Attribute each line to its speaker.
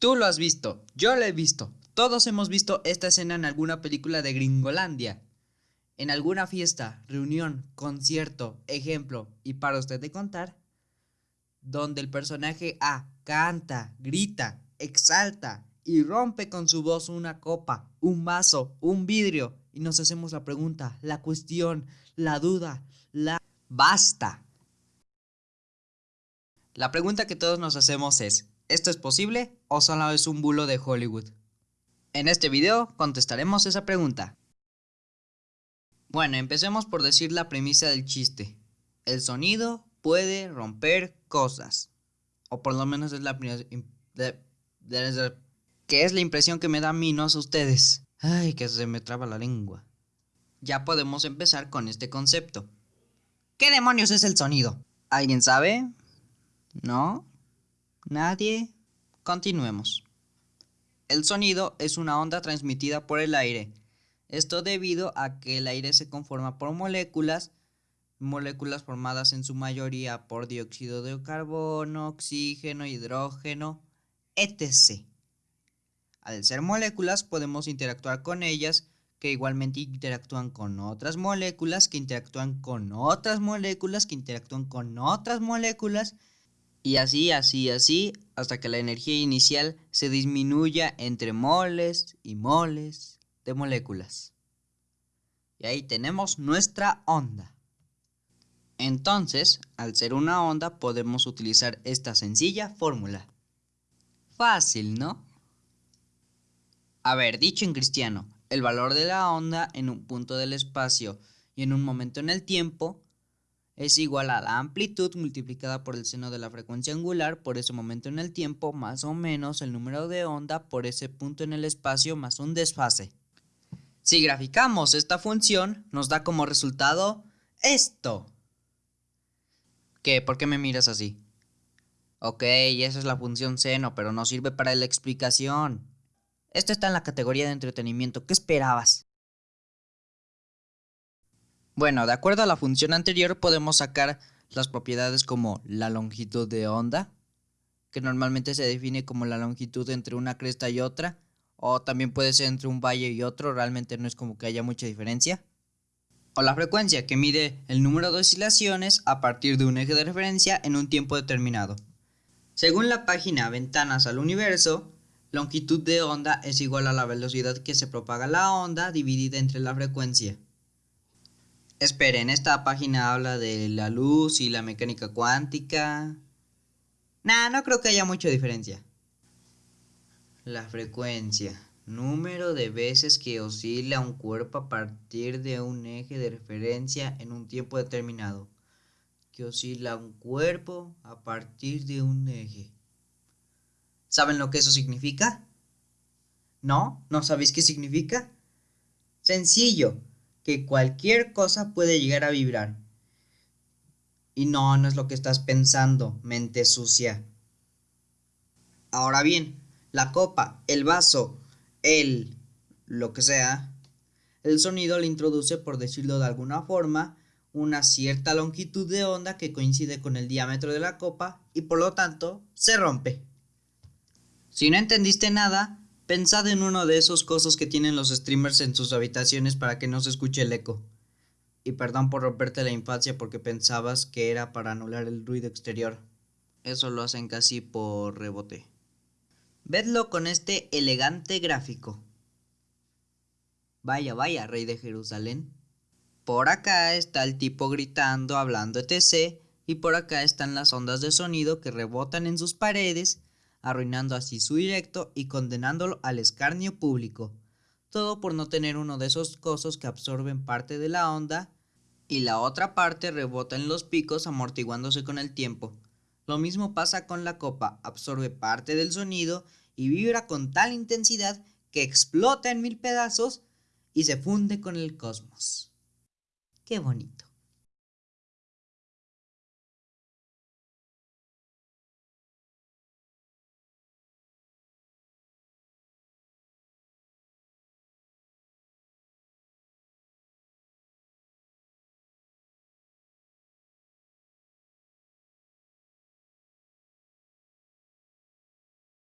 Speaker 1: Tú lo has visto, yo lo he visto, todos hemos visto esta escena en alguna película de Gringolandia. En alguna fiesta, reunión, concierto, ejemplo, y para usted de contar, donde el personaje A canta, grita, exalta y rompe con su voz una copa, un vaso, un vidrio, y nos hacemos la pregunta, la cuestión, la duda, la... ¡Basta! La pregunta que todos nos hacemos es, ¿esto es posible o solo es un bulo de Hollywood? En este video contestaremos esa pregunta. Bueno, empecemos por decir la premisa del chiste. El sonido puede romper cosas. O por lo menos es la que es la impresión que me da a mí, no a ustedes. Ay, que se me traba la lengua. Ya podemos empezar con este concepto. ¿Qué demonios es el sonido? ¿Alguien sabe? ¿No? ¿Nadie? Continuemos. El sonido es una onda transmitida por el aire. Esto debido a que el aire se conforma por moléculas, moléculas formadas en su mayoría por dióxido de carbono, oxígeno, hidrógeno, etc. Al ser moléculas podemos interactuar con ellas que igualmente interactúan con otras moléculas, que interactúan con otras moléculas, que interactúan con otras moléculas y así, así, así, hasta que la energía inicial se disminuya entre moles y moles de moléculas. Y ahí tenemos nuestra onda. Entonces, al ser una onda, podemos utilizar esta sencilla fórmula. Fácil, ¿no? A ver, dicho en cristiano, el valor de la onda en un punto del espacio y en un momento en el tiempo es igual a la amplitud multiplicada por el seno de la frecuencia angular por ese momento en el tiempo más o menos el número de onda por ese punto en el espacio más un desfase. Si graficamos esta función, nos da como resultado esto. ¿Qué? ¿Por qué me miras así? Ok, esa es la función seno, pero no sirve para la explicación. Esto está en la categoría de entretenimiento. ¿Qué esperabas? Bueno, de acuerdo a la función anterior podemos sacar las propiedades como la longitud de onda, que normalmente se define como la longitud entre una cresta y otra, o también puede ser entre un valle y otro, realmente no es como que haya mucha diferencia. O la frecuencia, que mide el número de oscilaciones a partir de un eje de referencia en un tiempo determinado. Según la página Ventanas al Universo, longitud de onda es igual a la velocidad que se propaga la onda dividida entre la frecuencia. Esperen, esta página habla de la luz y la mecánica cuántica. Nah, no creo que haya mucha diferencia. La frecuencia. Número de veces que oscila un cuerpo a partir de un eje de referencia en un tiempo determinado. Que oscila un cuerpo a partir de un eje. ¿Saben lo que eso significa? ¿No? ¿No sabéis qué significa? Sencillo que cualquier cosa puede llegar a vibrar. Y no, no es lo que estás pensando, mente sucia. Ahora bien, la copa, el vaso, el lo que sea, el sonido le introduce, por decirlo de alguna forma, una cierta longitud de onda que coincide con el diámetro de la copa y por lo tanto se rompe. Si no entendiste nada, Pensad en uno de esos cosas que tienen los streamers en sus habitaciones para que no se escuche el eco. Y perdón por romperte la infancia porque pensabas que era para anular el ruido exterior. Eso lo hacen casi por rebote. Vedlo con este elegante gráfico. Vaya, vaya, rey de Jerusalén. Por acá está el tipo gritando, hablando etc. Y por acá están las ondas de sonido que rebotan en sus paredes arruinando así su directo y condenándolo al escarnio público. Todo por no tener uno de esos cosos que absorben parte de la onda y la otra parte rebota en los picos amortiguándose con el tiempo. Lo mismo pasa con la copa, absorbe parte del sonido y vibra con tal intensidad que explota en mil pedazos y se funde con el cosmos. Qué bonito.